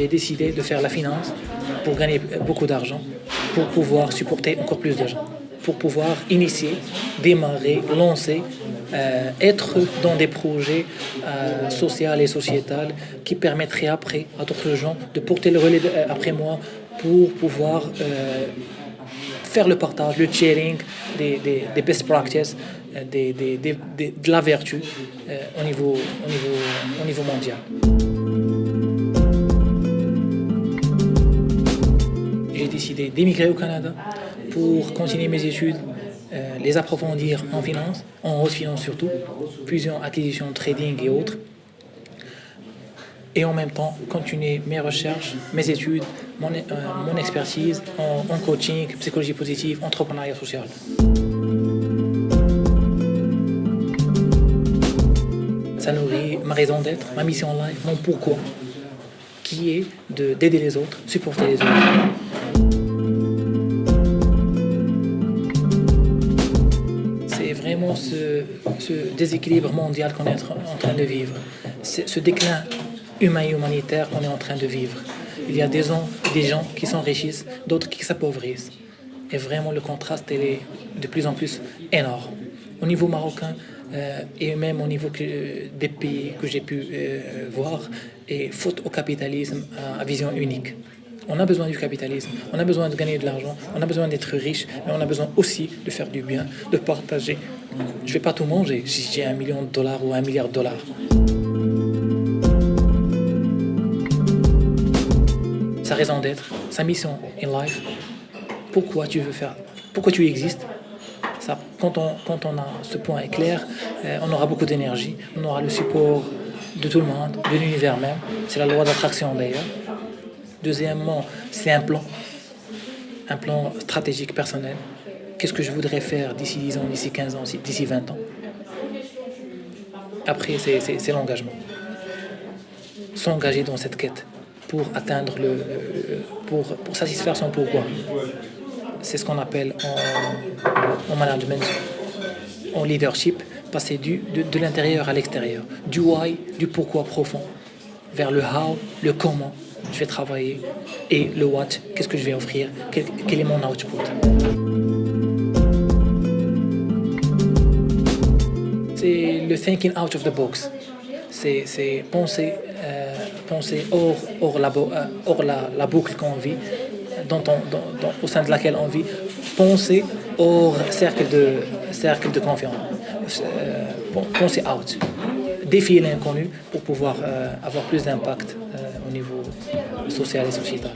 J'ai décidé de faire la finance pour gagner beaucoup d'argent, pour pouvoir supporter encore plus de gens, pour pouvoir initier, démarrer, lancer, euh, être dans des projets euh, sociaux et sociétals qui permettraient après à d'autres gens de porter le relais euh, après moi pour pouvoir faire le partage, le sharing des, des, best practices, des, de la vertu au, niveau, au, niveau, au niveau mondial. Décidé d'émigrer au Canada pour continuer mes études, euh, les approfondir en finance, en haute finance surtout, fusion, acquisition, trading et autres. Et en même temps, continuer mes recherches, mes études, mon, euh, mon expertise en, coaching, psychologie positive, entrepreneuriat social. Ça nourrit ma raison d'être, ma mission en life, mon pourquoi, qui est d'aider les autres, supporter les autres. Ce, déséquilibre mondial qu'on est en train de vivre, ce déclin humain et humanitaire qu'on est en train de vivre. Il y a des gens, qui s'enrichissent, d'autres qui s'appauvrissent. Et vraiment, le contraste est de plus en plus énorme. Au niveau marocain, euh, et même au niveau des pays que j'ai pu euh, voir, et faute au capitalisme à vision unique. On a besoin du capitalisme, on a besoin de gagner de l'argent, on a besoin d'être riche, mais on a besoin aussi de faire du bien, de partager. Je ne vais pas tout manger si j'ai un million de dollars ou un milliard de dollars. Sa raison d'être, sa mission in life, pourquoi tu veux faire, pourquoi tu existes? Quand, on, a ce point clair, euh, on aura beaucoup d'énergie, on aura le support de tout le monde, de l'univers même. C'est la loi d'attraction d'ailleurs. Deuxièmement, c'est un plan, un plan stratégique personnel. Qu'est-ce que je voudrais faire d'ici 10 ans, d'ici 15 ans, d'ici 20 ans? Après, c'est l'engagement. S'engager dans cette quête pour atteindre le, pour, satisfaire son pourquoi. C'est ce qu'on appelle en, en, management, en leadership, passer du, de l'intérieur à l'extérieur, du why, du pourquoi profond, vers le how, le comment je vais travailler. Et le what, qu'est-ce que je vais offrir, quel, est mon output? C'est le thinking out of the box, c'est penser euh, penser hors, hors, la, euh, boucle qu'on vit, au sein de laquelle on vit, penser hors cercle de, cercle de confiance, euh, penser out, défier l'inconnu pour pouvoir avoir plus d'impact euh, au niveau social et sociétal.